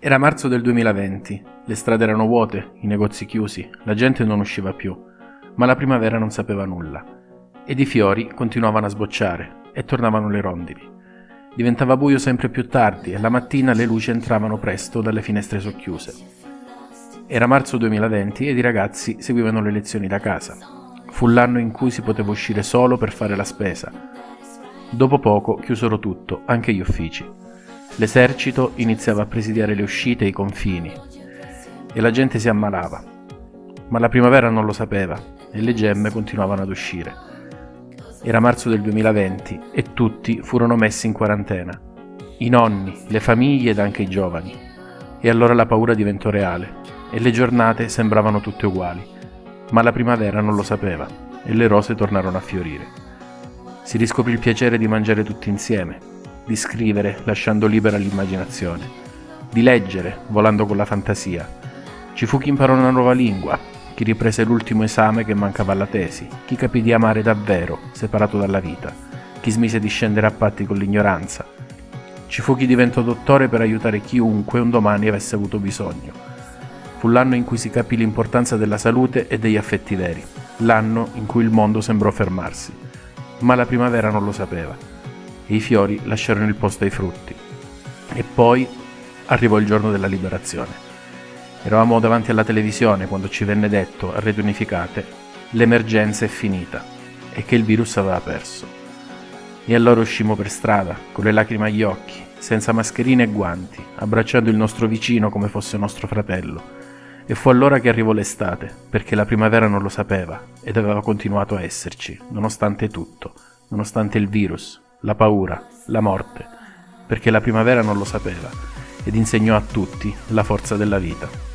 Era marzo del 2020, le strade erano vuote, i negozi chiusi, la gente non usciva più, ma la primavera non sapeva nulla. Ed i fiori continuavano a sbocciare e tornavano le rondini. Diventava buio sempre più tardi e la mattina le luci entravano presto dalle finestre socchiuse. Era marzo 2020 ed i ragazzi seguivano le lezioni da casa. Fu l'anno in cui si poteva uscire solo per fare la spesa. Dopo poco chiusero tutto, anche gli uffici. L'esercito iniziava a presidiare le uscite e i confini e la gente si ammalava. Ma la primavera non lo sapeva e le gemme continuavano ad uscire. Era marzo del 2020 e tutti furono messi in quarantena. I nonni, le famiglie ed anche i giovani. E allora la paura diventò reale e le giornate sembravano tutte uguali. Ma la primavera non lo sapeva e le rose tornarono a fiorire. Si riscoprì il piacere di mangiare tutti insieme, di scrivere lasciando libera l'immaginazione, di leggere volando con la fantasia. Ci fu chi imparò una nuova lingua, chi riprese l'ultimo esame che mancava alla tesi, chi capì di amare davvero, separato dalla vita, chi smise di scendere a patti con l'ignoranza. Ci fu chi diventò dottore per aiutare chiunque un domani avesse avuto bisogno. Fu l'anno in cui si capì l'importanza della salute e degli affetti veri, l'anno in cui il mondo sembrò fermarsi. Ma la primavera non lo sapeva e i fiori lasciarono il posto ai frutti. E poi arrivò il giorno della liberazione. Eravamo davanti alla televisione quando ci venne detto, a rete unificate, l'emergenza è finita e che il virus aveva perso. E allora uscimmo per strada, con le lacrime agli occhi, senza mascherine e guanti, abbracciando il nostro vicino come fosse nostro fratello. E fu allora che arrivò l'estate, perché la primavera non lo sapeva ed aveva continuato a esserci, nonostante tutto, nonostante il virus, la paura, la morte, perché la primavera non lo sapeva ed insegnò a tutti la forza della vita.